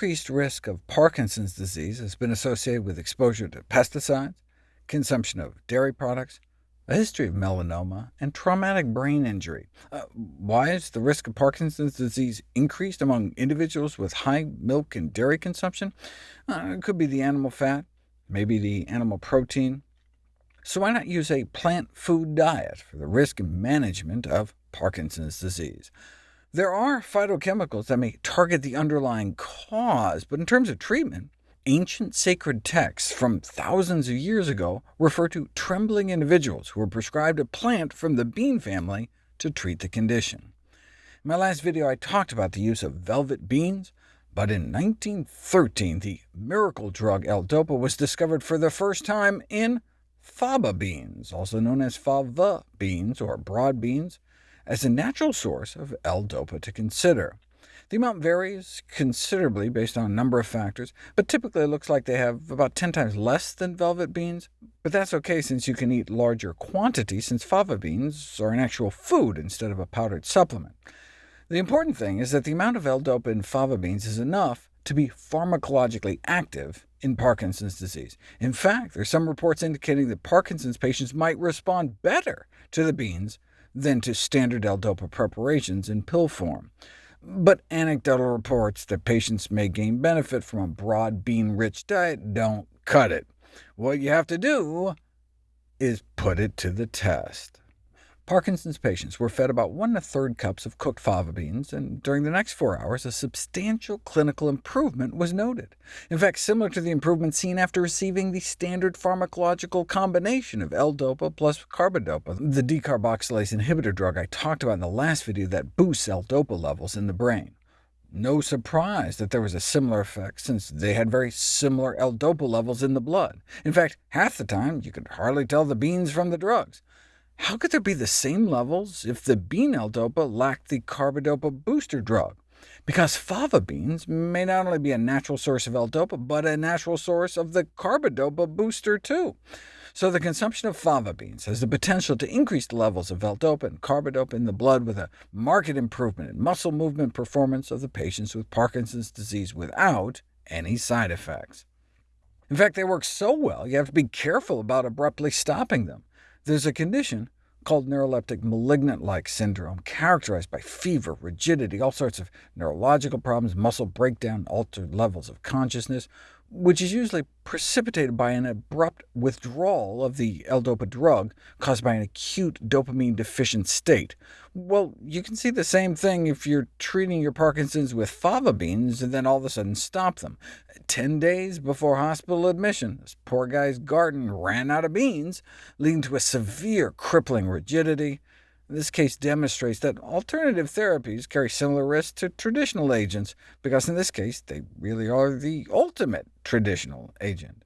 increased risk of Parkinson's disease has been associated with exposure to pesticides, consumption of dairy products, a history of melanoma, and traumatic brain injury. Uh, why is the risk of Parkinson's disease increased among individuals with high milk and dairy consumption? Uh, it could be the animal fat, maybe the animal protein. So why not use a plant food diet for the risk and management of Parkinson's disease? There are phytochemicals that may target the underlying cause, but in terms of treatment, Ancient sacred texts from thousands of years ago refer to trembling individuals who were prescribed a plant from the bean family to treat the condition. In my last video I talked about the use of velvet beans, but in 1913 the miracle drug L-Dopa was discovered for the first time in fava beans, also known as faba beans or broad beans, as a natural source of L-Dopa to consider. The amount varies considerably based on a number of factors, but typically it looks like they have about 10 times less than velvet beans. But that's OK since you can eat larger quantities, since fava beans are an actual food instead of a powdered supplement. The important thing is that the amount of L-dopa in fava beans is enough to be pharmacologically active in Parkinson's disease. In fact, there are some reports indicating that Parkinson's patients might respond better to the beans than to standard L-dopa preparations in pill form but anecdotal reports that patients may gain benefit from a broad bean-rich diet don't cut it. What you have to do is put it to the test. Parkinson's patients were fed about one and a third cups of cooked fava beans, and during the next four hours a substantial clinical improvement was noted. In fact, similar to the improvement seen after receiving the standard pharmacological combination of L-dopa plus carbidopa, the decarboxylase inhibitor drug I talked about in the last video that boosts L-dopa levels in the brain. No surprise that there was a similar effect, since they had very similar L-dopa levels in the blood. In fact, half the time you could hardly tell the beans from the drugs. How could there be the same levels if the bean L-dopa lacked the carbidopa booster drug? Because fava beans may not only be a natural source of L-dopa, but a natural source of the carbidopa booster too. So the consumption of fava beans has the potential to increase the levels of L-dopa and carbidopa in the blood with a marked improvement in muscle movement performance of the patients with Parkinson's disease without any side effects. In fact, they work so well you have to be careful about abruptly stopping them. There's a condition called neuroleptic malignant-like syndrome, characterized by fever, rigidity, all sorts of neurological problems, muscle breakdown, altered levels of consciousness, which is usually precipitated by an abrupt withdrawal of the L-dopa drug caused by an acute dopamine-deficient state. Well, you can see the same thing if you're treating your Parkinson's with fava beans and then all of a sudden stop them. Ten days before hospital admission, this poor guy's garden ran out of beans, leading to a severe crippling rigidity, this case demonstrates that alternative therapies carry similar risks to traditional agents, because in this case they really are the ultimate traditional agent.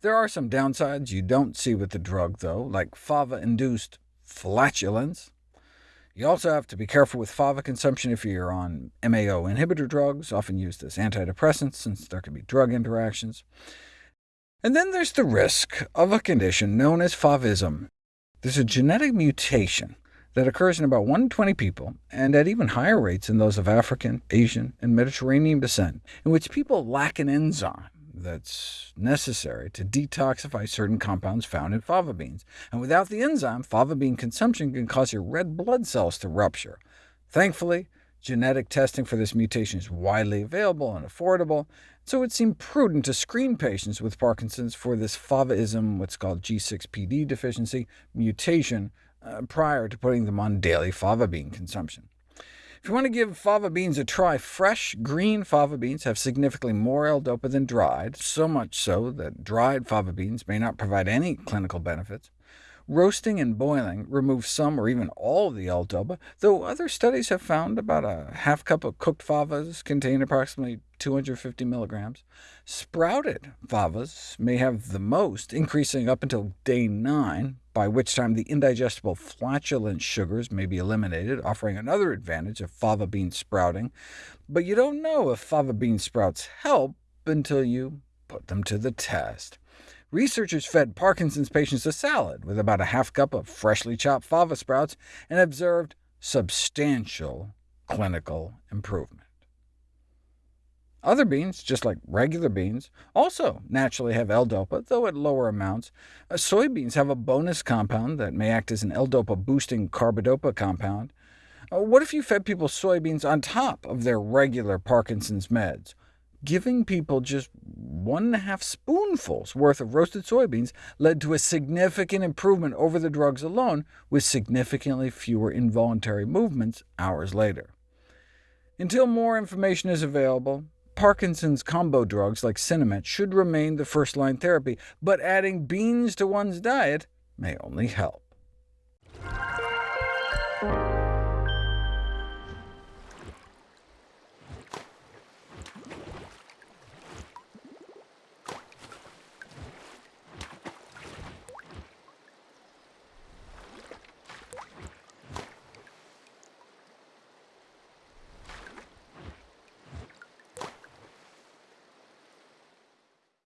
There are some downsides you don't see with the drug, though, like fava-induced flatulence. You also have to be careful with fava consumption if you're on MAO inhibitor drugs, often used as antidepressants, since there can be drug interactions. And then there's the risk of a condition known as favism. There's a genetic mutation that occurs in about 1 in 20 people, and at even higher rates in those of African, Asian, and Mediterranean descent, in which people lack an enzyme that's necessary to detoxify certain compounds found in fava beans. And without the enzyme, fava bean consumption can cause your red blood cells to rupture. Thankfully, genetic testing for this mutation is widely available and affordable, so it seemed prudent to screen patients with Parkinson's for this favism, what's called G6PD deficiency, mutation, uh, prior to putting them on daily fava bean consumption. If you want to give fava beans a try, fresh, green fava beans have significantly more L-dopa than dried, so much so that dried fava beans may not provide any clinical benefits. Roasting and boiling remove some or even all of the L-dopa, though other studies have found about a half cup of cooked favas contain approximately 250 milligrams. Sprouted favas may have the most, increasing up until day 9, by which time the indigestible flatulent sugars may be eliminated, offering another advantage of fava bean sprouting. But you don't know if fava bean sprouts help until you put them to the test. Researchers fed Parkinson's patients a salad with about a half cup of freshly chopped fava sprouts and observed substantial clinical improvement. Other beans, just like regular beans, also naturally have L-DOPA, though at lower amounts. Uh, soybeans have a bonus compound that may act as an L-DOPA-boosting carbidopa compound. Uh, what if you fed people soybeans on top of their regular Parkinson's meds? Giving people just one and a half spoonfuls worth of roasted soybeans led to a significant improvement over the drugs alone, with significantly fewer involuntary movements hours later. Until more information is available, Parkinson's combo drugs like Sinemet should remain the first-line therapy, but adding beans to one's diet may only help.